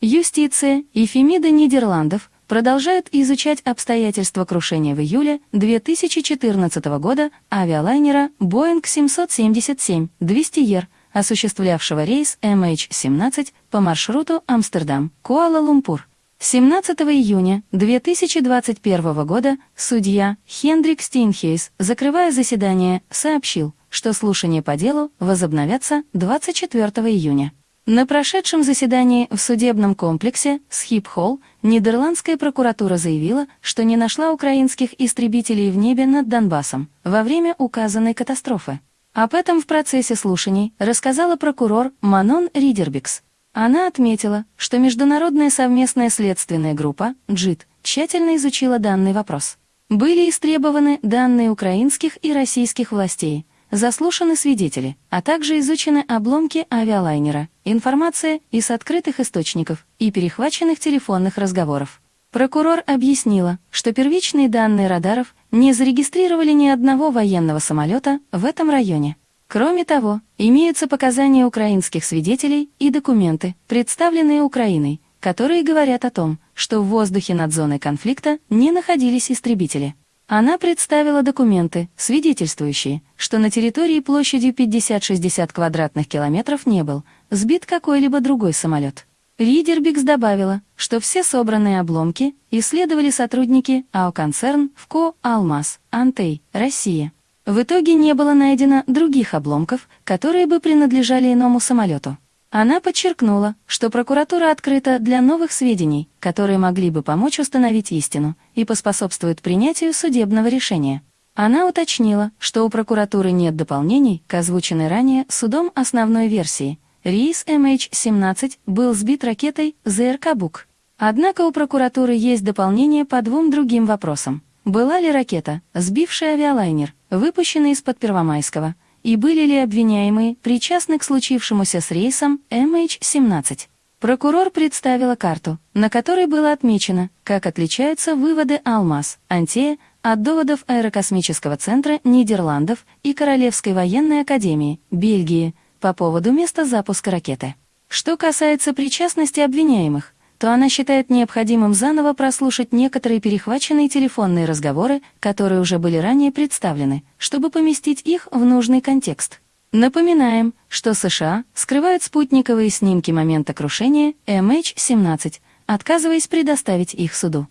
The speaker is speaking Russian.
Юстиция и Фемида Нидерландов продолжают изучать обстоятельства крушения в июле 2014 года авиалайнера Boeing 777-200ER, осуществлявшего рейс MH17 по маршруту Амстердам-Куала-Лумпур. 17 июня 2021 года судья Хендрик Стинхейс, закрывая заседание, сообщил, что слушания по делу возобновятся 24 июня. На прошедшем заседании в судебном комплексе Схип-Холл Нидерландская прокуратура заявила, что не нашла украинских истребителей в небе над Донбассом во время указанной катастрофы. Об этом в процессе слушаний рассказала прокурор Манон Ридербикс. Она отметила, что Международная совместная следственная группа «ДЖИТ» тщательно изучила данный вопрос. Были истребованы данные украинских и российских властей, заслушаны свидетели, а также изучены обломки авиалайнера, информация из открытых источников и перехваченных телефонных разговоров. Прокурор объяснила, что первичные данные радаров не зарегистрировали ни одного военного самолета в этом районе. Кроме того, имеются показания украинских свидетелей и документы, представленные Украиной, которые говорят о том, что в воздухе над зоной конфликта не находились истребители. Она представила документы, свидетельствующие, что на территории площадью 50-60 квадратных километров не был сбит какой-либо другой самолет. Ридербикс добавила, что все собранные обломки исследовали сотрудники АО-концерн ВКО «Алмаз», «Антей», «Россия». В итоге не было найдено других обломков, которые бы принадлежали иному самолету. Она подчеркнула, что прокуратура открыта для новых сведений, которые могли бы помочь установить истину и поспособствуют принятию судебного решения. Она уточнила, что у прокуратуры нет дополнений к озвученной ранее судом основной версии. Рейс MH17 был сбит ракетой ЗРК «Бук». Однако у прокуратуры есть дополнение по двум другим вопросам. Была ли ракета, сбившая авиалайнер, выпущена из-под Первомайского, и были ли обвиняемые причастны к случившемуся с рейсом MH17? Прокурор представила карту, на которой было отмечено, как отличаются выводы «Алмаз», «Антея» от доводов Аэрокосмического центра Нидерландов и Королевской военной академии, Бельгии, по поводу места запуска ракеты. Что касается причастности обвиняемых, то она считает необходимым заново прослушать некоторые перехваченные телефонные разговоры, которые уже были ранее представлены, чтобы поместить их в нужный контекст. Напоминаем, что США скрывают спутниковые снимки момента крушения MH17, отказываясь предоставить их суду.